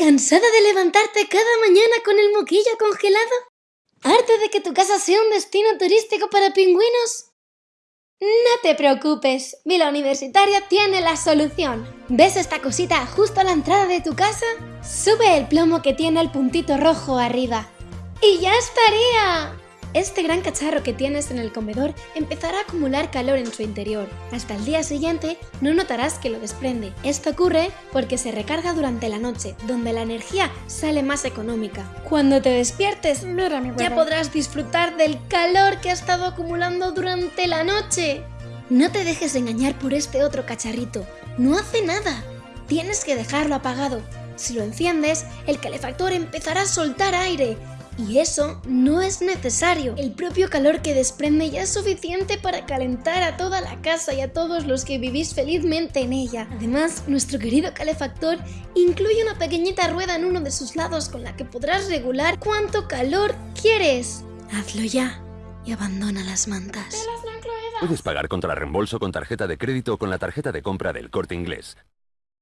¿Cansada de levantarte cada mañana con el moquillo congelado? ¿Harta de que tu casa sea un destino turístico para pingüinos? No te preocupes, Vila Universitaria tiene la solución. ¿Ves esta cosita justo a la entrada de tu casa? Sube el plomo que tiene el puntito rojo arriba. ¡Y ya estaría! Este gran cacharro que tienes en el comedor empezará a acumular calor en su interior. Hasta el día siguiente no notarás que lo desprende. Esto ocurre porque se recarga durante la noche, donde la energía sale más económica. Cuando te despiertes, ya podrás disfrutar del calor que ha estado acumulando durante la noche. No te dejes engañar por este otro cacharrito, no hace nada. Tienes que dejarlo apagado. Si lo enciendes, el calefactor empezará a soltar aire y eso no es necesario. El propio calor que desprende ya es suficiente para calentar a toda la casa y a todos los que vivís felizmente en ella. Además, nuestro querido calefactor incluye una pequeñita rueda en uno de sus lados con la que podrás regular cuánto calor quieres. Hazlo ya y abandona las mantas. Puedes pagar contra reembolso con tarjeta de crédito o con la tarjeta de compra del Corte Inglés.